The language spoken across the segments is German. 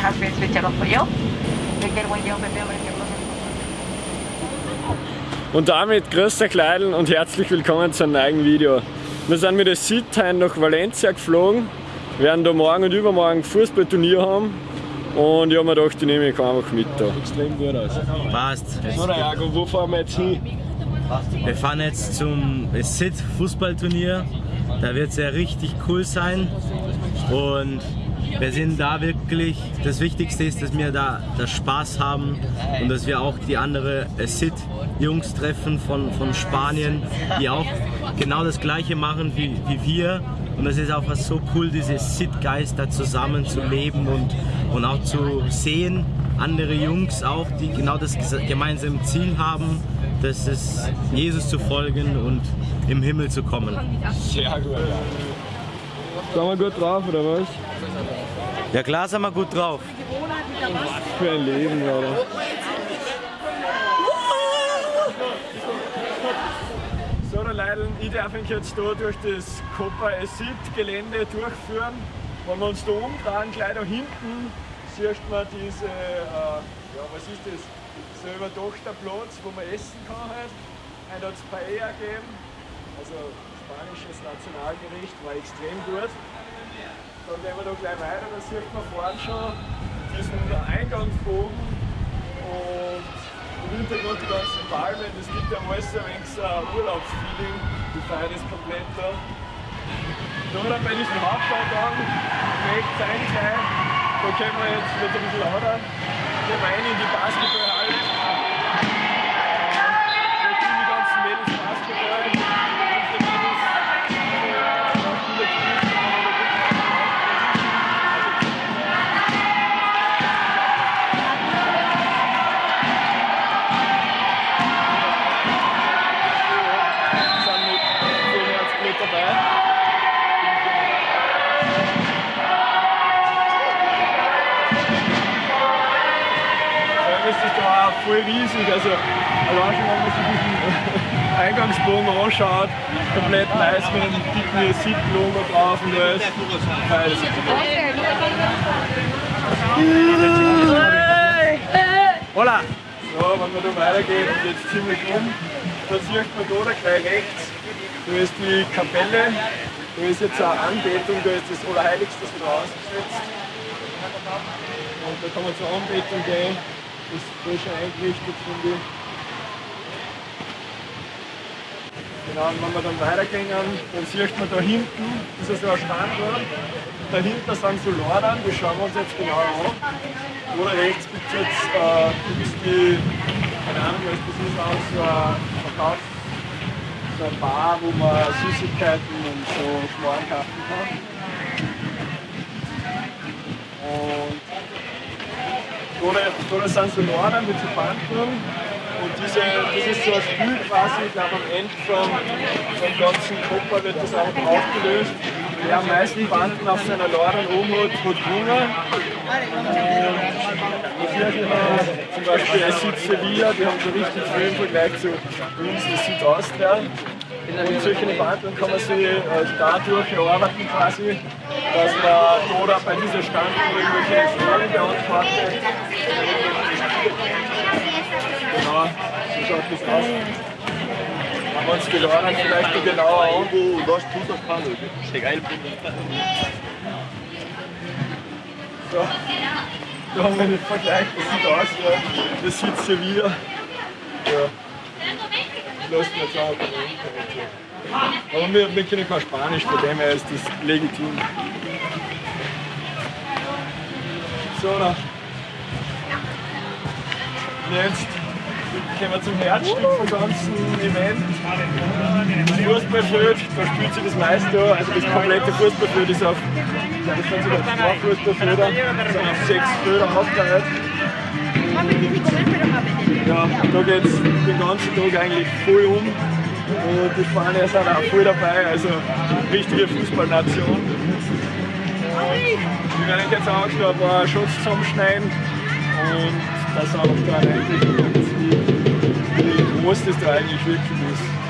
has been switched off for you. We can wait the open door if you're Und damit grüß euch Leidl und herzlich willkommen zu einem neuen Video. Wir sind mit der SIT nach Valencia geflogen, werden da morgen und übermorgen Fußballturnier haben und ich habe mir gedacht, ich nehme mich einfach mit da. Extrem gut aus. Passt. So, Jago, wo fahren wir jetzt hin? Wir fahren jetzt zum SIT Fußballturnier. Da wird es ja richtig cool sein. Und wir sind da wirklich, das Wichtigste ist, dass wir da das Spaß haben und dass wir auch die andere SIT Jungs treffen von, von Spanien, die auch genau das gleiche machen wie, wie wir. Und es ist auch was so cool, diese SIT-Geist da zusammen zu leben und, und auch zu sehen, andere Jungs auch, die genau das gemeinsame Ziel haben, das ist Jesus zu folgen und im Himmel zu kommen. Sehr gut. Sind wir gut drauf oder was? Ja klar sind wir gut drauf. Was für ein Leben, Alter. So, der Leidl, ich darf mich jetzt da durch das Copa Esit Gelände durchführen. Wenn wir uns da umdrehen, gleich da hinten, sieht man diese, äh, ja was ist das, so überdachter Platz, wo man essen kann halt. Heute hat es Paella gegeben, also spanisches Nationalgericht, war extrem gut. Dann gehen wir da gleich weiter, da sieht man vorne schon diesen Eingangsbogen und im Hintergrund die ganzen Palmen, das gibt ja alles ein wenig so ein Urlaubsfeeling, die feiern das komplett da. Da dann bei diesem Haupteingang, rechts rein, da können wir jetzt wird ein bisschen lauter, wir rein in die Basketballhalle. Voll riesig. Also, allein schon, wenn man sich diesen Eingangsbogen anschaut, komplett weiß mit einem dicken SIP-Logo drauf und alles. Geil, das Hola! So, wenn wir da weitergehen, geht es ziemlich um. Da sieht man da, da gleich rechts, da ist die Kapelle, da ist jetzt eine Anbetung, da ist das Allerheiligste wieder ausgesetzt. Und da kann man zur Anbetung gehen, das ist voll schon eingerichtet, finde ich. Genau, und wenn wir dann weitergehen, dann sieht man da hinten, das ist so ein Standort, dahinter sind so Lordan, die schauen wir uns jetzt genau an. Oder rechts gibt es jetzt äh, die, keine Ahnung, das ist, auch so ein Verkauf, so eine Bar, wo man Süßigkeiten und so Schmarrn kaufen kann. Und da, da sind so Lordan mit so Banken und diese, das ist so ein Spiel quasi, ich glaube am Ende vom, vom ganzen Kopper wird das auch aufgelöst. Wer am meisten Banden auf seiner Lordan oben hat, hat Hunger. Und hier haben wir zum Beispiel Süd Sevilla, die haben so richtig viel im Vergleich zu uns, das Süd Austria. Und solche Banden kann man sich äh, dadurch erarbeiten quasi, dass man oder bei dieser Stand irgendwelche Fragen beantwortet. Genau, so schaut das aus. Haben wir uns die Lordan vielleicht noch genauer an. Wo nós putas falam, chegar ele So, da haben wir den Vergleich, das sieht aus, ja. das sieht Sevilla. Ja. Lassen wir jetzt auch Aber wir, können kein Spanisch, von dem her ist das legitim. So, dann. Jetzt kommen wir zum Herzstück vom ganzen Event. Das Fußballfeld, da spielt sich das meiste an. Also das komplette Fußballfeld ist auf, das sind sogar zwei Fußballfelder, sind auf sechs Felder aufgeteilt. Ja, da geht es den ganzen Tag eigentlich voll um. Und die Spanier sind auch voll dabei, also richtige Fußballnation. Wir werden jetzt auch noch ein paar Shots zusammenschneiden und das auch daran einblicken, wie, wie groß das da eigentlich wirklich ist.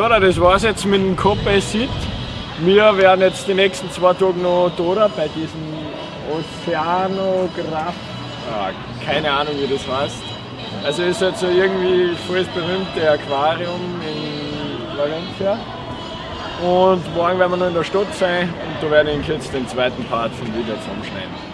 So, das war's jetzt mit dem Copa Sid. Wir werden jetzt die nächsten zwei Tage noch da bei diesem Oceanograph. Ah, keine Ahnung wie das heißt. Also ist halt so irgendwie voll das berühmte Aquarium in Valencia. Und morgen werden wir noch in der Stadt sein und da werde ich jetzt den zweiten Part vom Video zusammenschneiden.